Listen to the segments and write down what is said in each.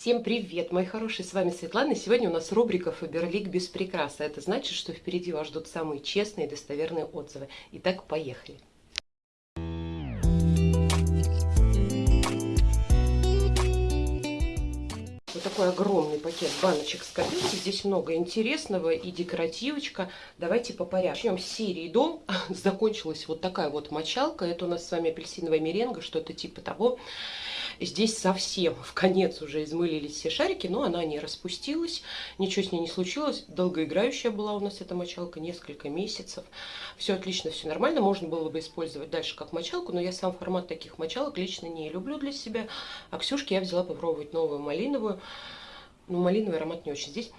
Всем привет, мои хорошие, с вами Светлана. Сегодня у нас рубрика Фаберлик без прикраса. Это значит, что впереди вас ждут самые честные и достоверные отзывы. Итак, поехали. Вот такой огромный пакет баночек с копилки. Здесь много интересного и декоративочка. Давайте по порядку. Начнем с серии Дом. Закончилась вот такая вот мочалка. Это у нас с вами апельсиновая меренга, что-то типа того. Здесь совсем в конец уже измылились все шарики, но она не распустилась, ничего с ней не случилось. Долгоиграющая была у нас эта мочалка, несколько месяцев. Все отлично, все нормально, можно было бы использовать дальше как мочалку, но я сам формат таких мочалок лично не люблю для себя. А Ксюшке я взяла попробовать новую малиновую. Ну, малиновый аромат не очень. Здесь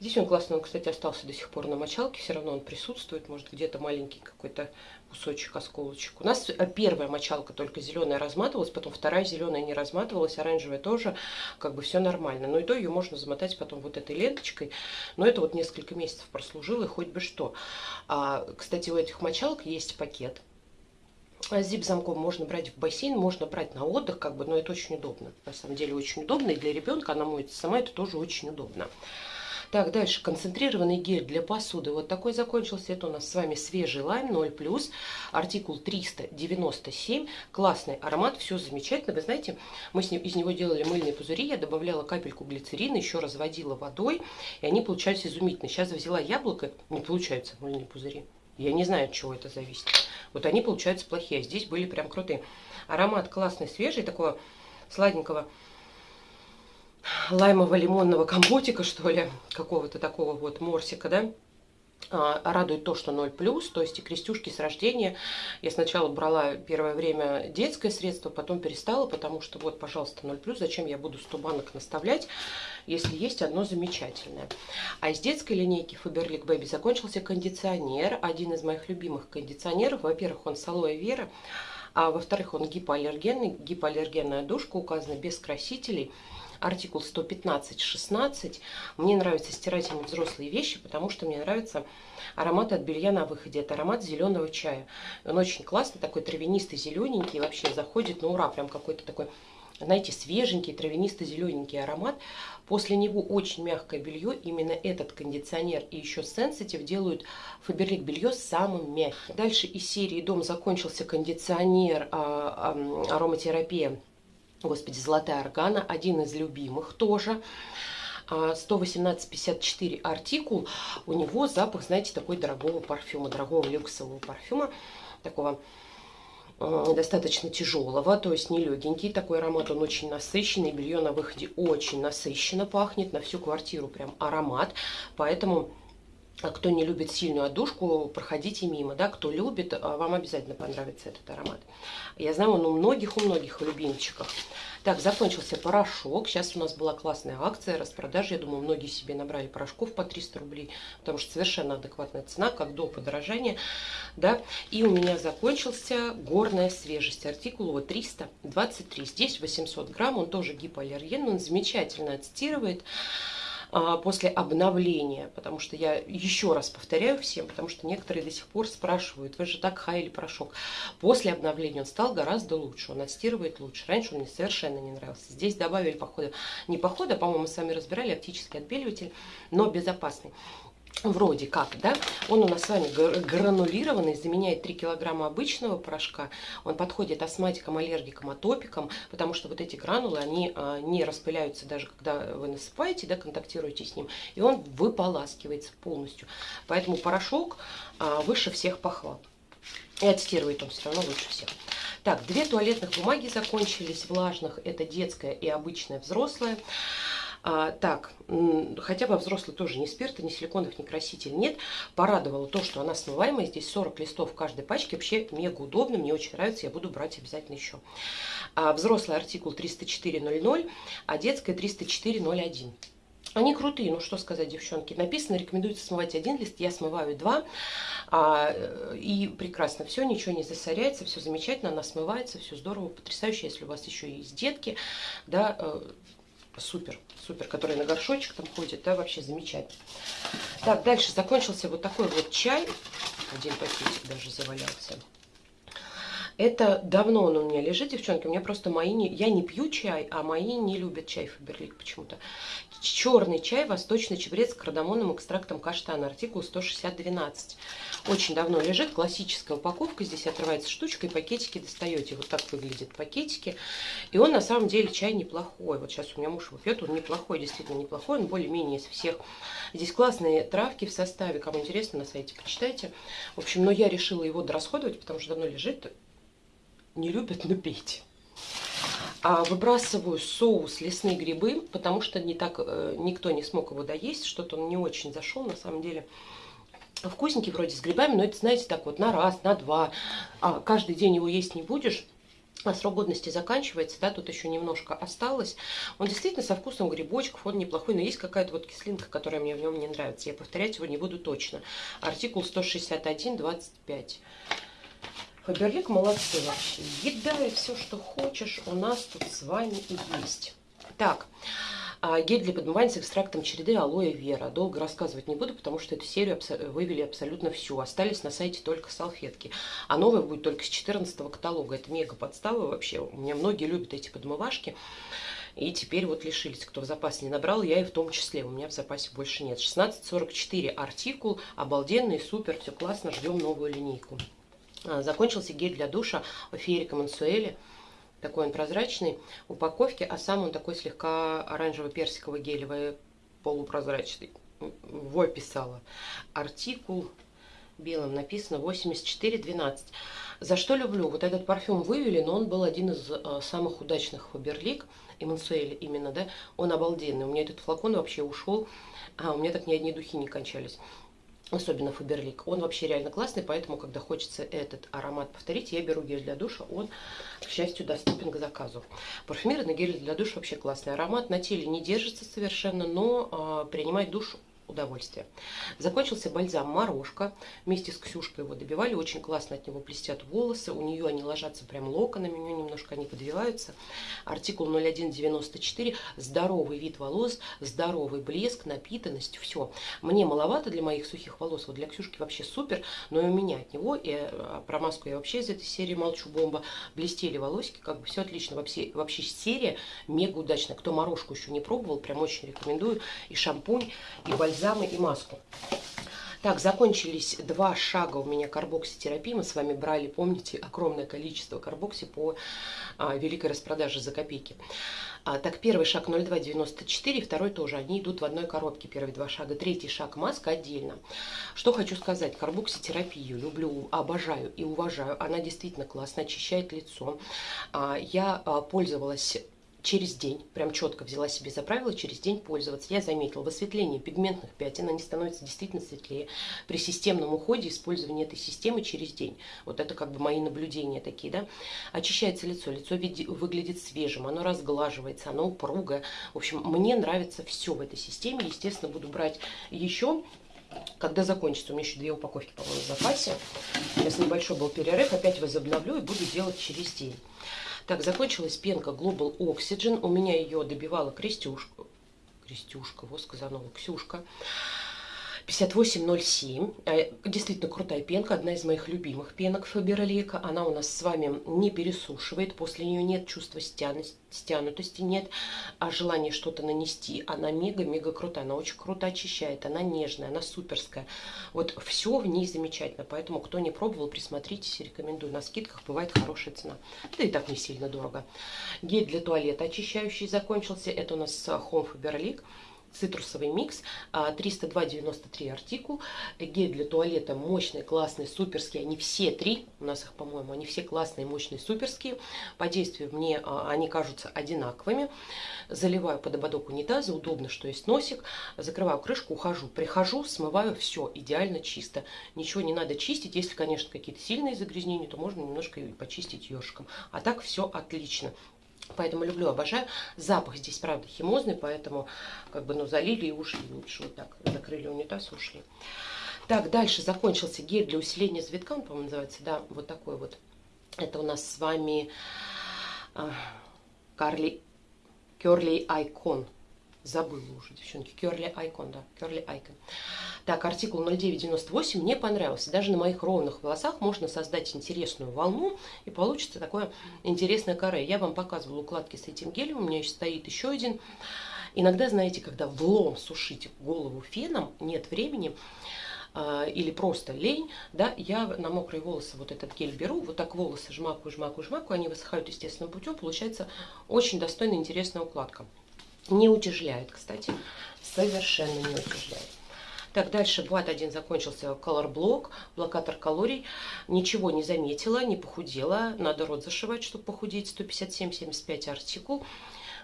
Здесь он классный, он, кстати, остался до сих пор на мочалке, все равно он присутствует, может где-то маленький какой-то кусочек, осколочек. У нас э, первая мочалка только зеленая разматывалась, потом вторая зеленая не разматывалась, оранжевая тоже, как бы все нормально. Но и то ее можно замотать потом вот этой ленточкой, но это вот несколько месяцев прослужило, и хоть бы что. А, кстати, у этих мочалок есть пакет, с зип-замком можно брать в бассейн, можно брать на отдых, как бы, но это очень удобно. На самом деле очень удобно, и для ребенка она моется сама, это тоже очень удобно. Так, дальше концентрированный гель для посуды. Вот такой закончился. Это у нас с вами свежий лайм 0+, артикул 397. Классный аромат, все замечательно. Вы знаете, мы с ним, из него делали мыльные пузыри. Я добавляла капельку глицерина, еще разводила водой, и они получались изумительные. Сейчас взяла яблоко, не получаются мыльные пузыри. Я не знаю, от чего это зависит. Вот они получаются плохие, а здесь были прям крутые. Аромат классный, свежий, такого сладенького лаймово-лимонного компотика, что ли, какого-то такого вот морсика, да. А, радует то, что 0+, то есть и крестюшки с рождения. Я сначала брала первое время детское средство, потом перестала, потому что вот, пожалуйста, 0+, зачем я буду 100 банок наставлять, если есть одно замечательное. А из детской линейки Faberlic Baby закончился кондиционер, один из моих любимых кондиционеров. Во-первых, он с алоэ вера, а во-вторых, он гипоаллергенный, гипоаллергенная душка, указана без красителей – артикул 115-16. Мне нравится стирать ими взрослые вещи, потому что мне нравится аромат от белья на выходе. Это аромат зеленого чая. Он очень классный, такой травянистый, зелененький, вообще заходит на ура, прям какой-то такой знаете, свеженький, травянисто-зелененький аромат. После него очень мягкое белье. Именно этот кондиционер и еще Sensitive делают Фаберлик белье самым мягким. Дальше из серии «Дом» закончился кондиционер а, а, ароматерапия Господи, золотая органа, один из любимых тоже. 118,54 а, артикул. У него запах, знаете, такой дорогого парфюма, дорогого люксового парфюма. Такого э, достаточно тяжелого, то есть не легенький. Такой аромат, он очень насыщенный. Белье на выходе очень насыщенно пахнет. На всю квартиру прям аромат. Поэтому а кто не любит сильную отдушку, проходите мимо, да, кто любит, а, вам обязательно понравится этот аромат. Я знаю, он у многих, у многих в любимчиках. Так, закончился порошок, сейчас у нас была классная акция, распродажа, я думаю, многие себе набрали порошков по 300 рублей, потому что совершенно адекватная цена, как до подорожания, да, и у меня закончился горная свежесть, артикул вот 323, здесь 800 грамм, он тоже гипоаллерген, он замечательно отстирывает, а, после обновления, потому что я еще раз повторяю всем, потому что некоторые до сих пор спрашивают, вы же так хаяли порошок. После обновления он стал гораздо лучше, он отстирывает лучше. Раньше он мне совершенно не нравился. Здесь добавили, походу, не похода, по-моему, сами разбирали, оптический отбеливатель, но безопасный вроде как, да, он у нас с вами гранулированный, заменяет 3 килограмма обычного порошка, он подходит астматикам, аллергикам, атопикам, потому что вот эти гранулы, они а, не распыляются даже когда вы насыпаете, да, контактируете с ним, и он выполаскивается полностью. Поэтому порошок а, выше всех похвал. И отстирывает он все равно лучше всех. Так, две туалетных бумаги закончились, влажных, это детская и обычная взрослая. А, так, хотя бы взрослый тоже ни спирта, ни силиконов, ни краситель нет. Порадовало то, что она смываемая. Здесь 40 листов в каждой пачке. Вообще мега удобно, мне очень нравится, я буду брать обязательно еще. А, взрослый артикул 304.00, а детская 304.01. Они крутые, ну что сказать, девчонки. Написано, рекомендуется смывать один лист, я смываю два. А, и прекрасно, все, ничего не засоряется, все замечательно, она смывается, все здорово, потрясающе. Если у вас еще есть детки, да, э, супер, супер, который на горшочек там ходит, да, вообще замечательно. Так, дальше закончился вот такой вот чай, один пакетик даже завалялся. Это давно он у меня лежит, девчонки. У меня просто мои не... Я не пью чай, а мои не любят чай Фаберлик почему-то. Черный чай, восточный чебрец с кардамонным экстрактом каштана. Артикул 16012. Очень давно лежит. Классическая упаковка. Здесь отрывается штучка и пакетики достаете. Вот так выглядят пакетики. И он на самом деле чай неплохой. Вот сейчас у меня муж его пьет. Он неплохой, действительно неплохой. Он более-менее из всех. Здесь классные травки в составе. Кому интересно, на сайте почитайте. В общем, но я решила его дорасходовать, потому что давно лежит не любят, но пейте. А выбрасываю соус лесные грибы, потому что не так, э, никто не смог его доесть, что-то он не очень зашел, на самом деле. Вкусненький вроде с грибами, но это, знаете, так вот на раз, на два. А каждый день его есть не будешь, а срок годности заканчивается, да, тут еще немножко осталось. Он действительно со вкусом грибочков, он неплохой, но есть какая-то вот кислинка, которая мне в нем не нравится. Я повторять его не буду точно. Артикул 161.25. Фаберлик молодцы вообще. Еда и все, что хочешь, у нас тут с вами и есть. Так, а, гель для подмывания с экстрактом череды алоэ вера. Долго рассказывать не буду, потому что эту серию вывели абсолютно всю. Остались на сайте только салфетки. А новая будет только с 14 каталога. Это мега подстава вообще. У меня многие любят эти подмывашки. И теперь вот лишились. Кто в запасе не набрал, я и в том числе. У меня в запасе больше нет. 1644 артикул. Обалденный, супер, все классно. Ждем новую линейку. А, закончился гель для душа Ферика Мансуэли. Такой он прозрачный в упаковке, а сам он такой слегка оранжево-персиковый гелевый, полупрозрачный. Во писала. Артикул белым написано 8412. За что люблю? Вот этот парфюм вывели, но он был один из э, самых удачных Фаберлик и Мансуэли именно, да. Он обалденный. У меня этот флакон вообще ушел, а у меня так ни одни духи не кончались особенно Фаберлик, он вообще реально классный, поэтому, когда хочется этот аромат повторить, я беру гель для душа, он, к счастью, доступен к заказу. Парфюмированный гель для душа вообще классный аромат, на теле не держится совершенно, но э, принимает душ удовольствие. Закончился бальзам «Морошка». Вместе с Ксюшкой его добивали. Очень классно от него блестят волосы. У нее они ложатся прям локонами. У нее немножко они подвиваются. Артикул 0194. Здоровый вид волос, здоровый блеск, напитанность. Все. Мне маловато для моих сухих волос. Вот для Ксюшки вообще супер. Но и у меня от него. И э, про маску я вообще из этой серии молчу бомба. Блестели волосики. Как бы все отлично. Вообще, вообще серия мега удачная. Кто морожку еще не пробовал, прям очень рекомендую. И шампунь, и бальзам бальзамы и маску. Так, закончились два шага у меня карбокситерапии. Мы с вами брали, помните, огромное количество карбокси по а, великой распродаже за копейки. А, так, первый шаг 0,294, второй тоже. Они идут в одной коробке, первые два шага. Третий шаг маска отдельно. Что хочу сказать. Карбокситерапию люблю, обожаю и уважаю. Она действительно классно очищает лицо. А, я а, пользовалась через день, прям четко взяла себе за правило через день пользоваться. Я заметила, в осветлении пигментных пятен они становятся действительно светлее. При системном уходе использования этой системы через день. Вот это как бы мои наблюдения такие, да. Очищается лицо, лицо выглядит свежим, оно разглаживается, оно упругое. В общем, мне нравится все в этой системе. Естественно, буду брать еще когда закончится. У меня еще две упаковки, по-моему, в запасе. Сейчас небольшой был перерыв, опять возобновлю и буду делать через день. Так, закончилась пенка Global Oxygen. У меня ее добивала Крестюшка. Крестюшка, вот сказанова, Ксюшка. 5807. Э, действительно крутая пенка, одна из моих любимых пенок Фаберлика. Она у нас с вами не пересушивает, после нее нет чувства стянутости, нет а желания что-то нанести. Она мега-мега крутая, она очень круто очищает, она нежная, она суперская. Вот все в ней замечательно, поэтому кто не пробовал, присмотритесь, рекомендую. На скидках бывает хорошая цена. Да и так не сильно дорого. Гель для туалета очищающий закончился. Это у нас Home Faberlic цитрусовый микс, 302,93 а, артикул, гель для туалета мощный, классный, суперский, они все три, у нас их, по-моему, они все классные, мощные, суперские, по действию мне а, они кажутся одинаковыми, заливаю под ободок унитаза, удобно, что есть носик, закрываю крышку, ухожу, прихожу, смываю, все, идеально чисто, ничего не надо чистить, если, конечно, какие-то сильные загрязнения, то можно немножко почистить ёршиком, а так все отлично. Поэтому люблю, обожаю. Запах здесь, правда, химозный, поэтому как бы, ну, залили и ушли лучше. Вот так, закрыли унитаз, ушли. Так, дальше закончился гель для усиления завитка, он, по-моему, называется, да, вот такой вот. Это у нас с вами Карли Керли Айкон. Забыла уже, девчонки. Curly Icon, да, Curly Icon. Так, артикул 0998 мне понравился. Даже на моих ровных волосах можно создать интересную волну, и получится такое интересное каре. Я вам показывала укладки с этим гелем, у меня еще стоит еще один. Иногда, знаете, когда влом сушить голову феном, нет времени, а, или просто лень, да, я на мокрые волосы вот этот гель беру, вот так волосы жмакаю, жмакаю, жмакаю, они высыхают естественным путем, получается очень достойная, интересная укладка. Не утяжеляет, кстати, совершенно не утяжеляет. Так, дальше бат один закончился, Color Block, блокатор калорий. Ничего не заметила, не похудела. Надо рот зашивать, чтобы похудеть. 157-75 артикул.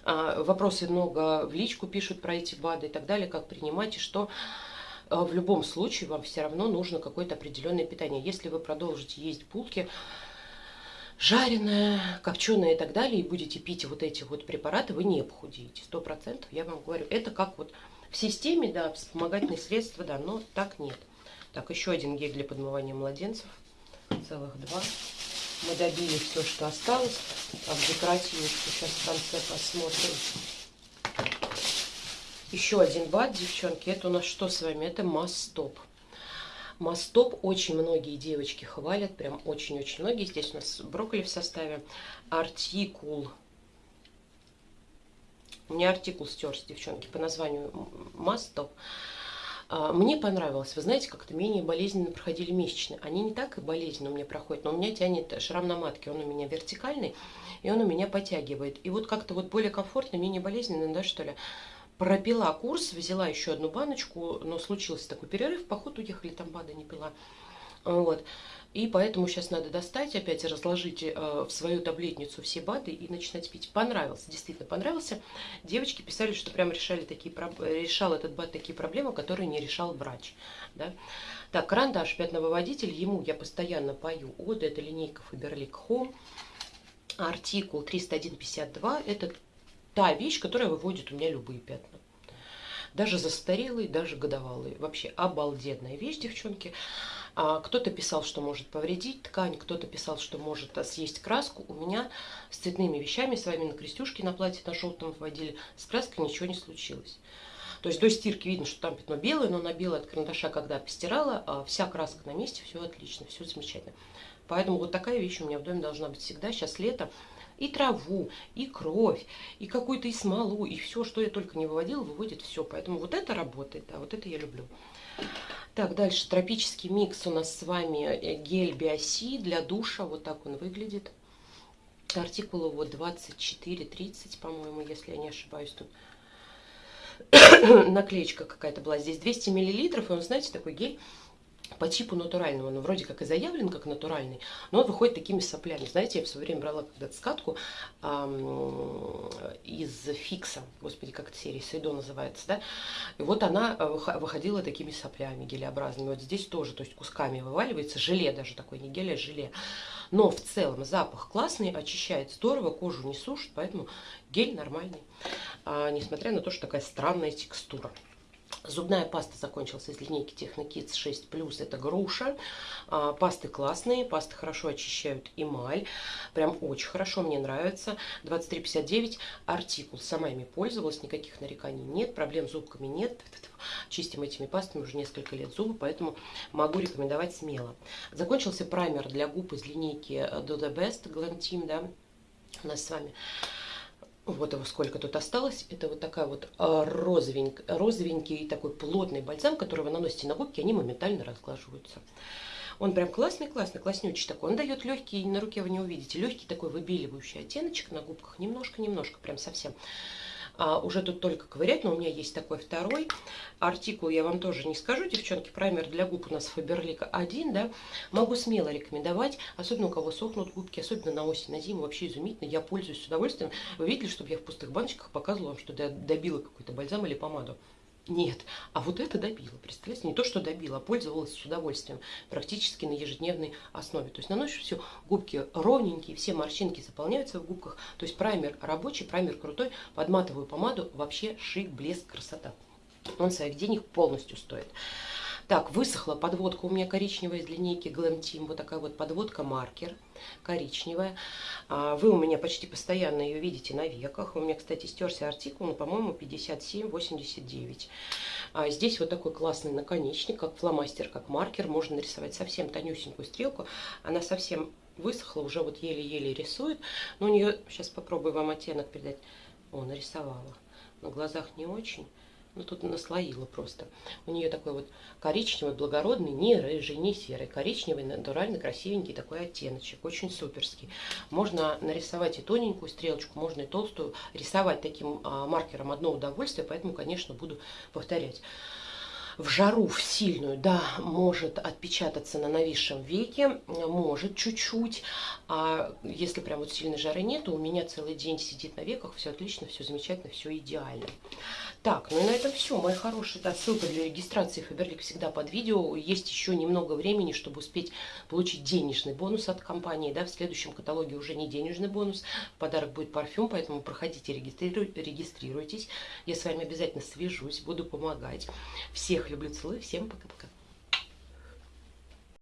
А, вопросы много в личку пишут про эти БАДы и так далее, как принимать и что. А, в любом случае вам все равно нужно какое-то определенное питание. Если вы продолжите есть булки, жареное, копченое и так далее, и будете пить вот эти вот препараты, вы не похудеете. Сто процентов, я вам говорю. Это как вот в системе, да, вспомогательные средства, да, но так нет. Так, еще один гель для подмывания младенцев. Целых два. Мы добили все, что осталось. Так, декоративочку сейчас в конце посмотрим. Еще один бат, девчонки. Это у нас что с вами? Это Мастоп. Мастоп очень многие девочки хвалят, прям очень-очень многие. Здесь у нас брокколи в составе. Артикул. У меня артикул стерся, девчонки, по названию Мастоп. А, мне понравилось. Вы знаете, как-то менее болезненно проходили месячные. Они не так и болезненно у меня проходят, но у меня тянет шрам на матке. Он у меня вертикальный, и он у меня подтягивает. И вот как-то вот более комфортно, менее болезненно, да, что ли. Пропила курс, взяла еще одну баночку, но случился такой перерыв, поход уехали, там БАДа не пила. Вот. И поэтому сейчас надо достать, опять разложить э, в свою таблетницу все БАДы и начинать пить. Понравился, действительно понравился. Девочки писали, что прям решали такие, решал этот БАД такие проблемы, которые не решал врач. Да? Так, карандаш, пятновыводитель, ему я постоянно пою от, это линейка Faberlic Home. Артикул 301.52, это та вещь, которая выводит у меня любые пятна. Даже застарелые, даже годовалые. Вообще обалденная вещь, девчонки. А, кто-то писал, что может повредить ткань, кто-то писал, что может съесть краску. У меня с цветными вещами, с вами на крестюшке на платье на желтом вводили, с краской ничего не случилось. То есть до стирки видно, что там пятно белое, но на белое от карандаша, когда постирала, а, вся краска на месте, все отлично, все замечательно. Поэтому вот такая вещь у меня в доме должна быть всегда. Сейчас лето, и траву, и кровь, и какую-то и смолу, и все, что я только не выводила, выводит все. Поэтому вот это работает, да, вот это я люблю. Так, дальше тропический микс у нас с вами э, гель Биоси для душа. Вот так он выглядит. Артикул его 24-30, по-моему, если я не ошибаюсь. Тут наклеечка какая-то была. Здесь 200 миллилитров, и он, знаете, такой гель по типу натурального. Он вроде как и заявлен как натуральный, но он выходит такими соплями. Знаете, я в свое время брала когда-то скатку эм, из фикса, господи, как эта серия, Сейдо называется, да, и вот она э, выходила такими соплями гелеобразными. Вот здесь тоже, то есть кусками вываливается, желе даже такой, не гель, а желе. Но в целом запах классный, очищает здорово, кожу не сушит, поэтому гель нормальный, а, несмотря на то, что такая странная текстура. Зубная паста закончилась из линейки Technokids 6 Это груша. А, пасты классные, пасты хорошо очищают эмаль. Прям очень хорошо, мне нравится. 23,59 артикул. Сама ими пользовалась, никаких нареканий нет, проблем с зубками нет. Чистим этими пастами уже несколько лет зубы, поэтому могу рекомендовать смело. Закончился праймер для губ из линейки Do The Best Glam да, у нас с вами. Вот его сколько тут осталось. Это вот такая вот а, розовенький, розовенький такой плотный бальзам, который вы наносите на губки, они моментально разглаживаются. Он прям классный, классный, класснючий такой. Он дает легкий, на руке вы не увидите, легкий такой выбеливающий оттеночек на губках. Немножко-немножко, прям совсем. А, уже тут только ковырять, но у меня есть такой второй артикул, я вам тоже не скажу, девчонки, праймер для губ у нас Фаберлик 1, да, могу смело рекомендовать, особенно у кого сохнут губки, особенно на осень, на зиму, вообще изумительно, я пользуюсь с удовольствием. Вы видели, чтобы я в пустых баночках показывала вам, что я добила какой-то бальзам или помаду? Нет, а вот это добила, представляете, не то, что добила, а пользовалась с удовольствием, практически на ежедневной основе. То есть наносишь все, губки ровненькие, все морщинки заполняются в губках, то есть праймер рабочий, праймер крутой, под матовую помаду вообще шик, блеск, красота. Он своих денег полностью стоит. Так, высохла подводка у меня коричневая из линейки Glam Team. Вот такая вот подводка маркер коричневая. А, вы у меня почти постоянно ее видите на веках. У меня, кстати, стерся артикул, но, по-моему, 57,89. А здесь вот такой классный наконечник, как фломастер, как маркер. Можно нарисовать совсем тонюсенькую стрелку. Она совсем высохла, уже вот еле-еле рисует. Но у нее, сейчас попробую вам оттенок передать. О, нарисовала. На глазах не очень. Ну, тут наслоила просто. У нее такой вот коричневый, благородный, не рыжий, не серый. Коричневый, натурально красивенький такой оттеночек. Очень суперский. Можно нарисовать и тоненькую стрелочку, можно и толстую. Рисовать таким а, маркером одно удовольствие, поэтому, конечно, буду повторять в жару, в сильную, да, может отпечататься на нависшем веке, может чуть-чуть. А если прям вот сильной жары нету, у меня целый день сидит на веках, все отлично, все замечательно, все идеально. Так, ну и на этом все, мои хорошие. Да, ссылка для регистрации Фаберлик всегда под видео. Есть еще немного времени, чтобы успеть получить денежный бонус от компании. Да, в следующем каталоге уже не денежный бонус, подарок будет парфюм, поэтому проходите, регистрируйтесь. Я с вами обязательно свяжусь, буду помогать. Всех люблю, целую, всем пока-пока.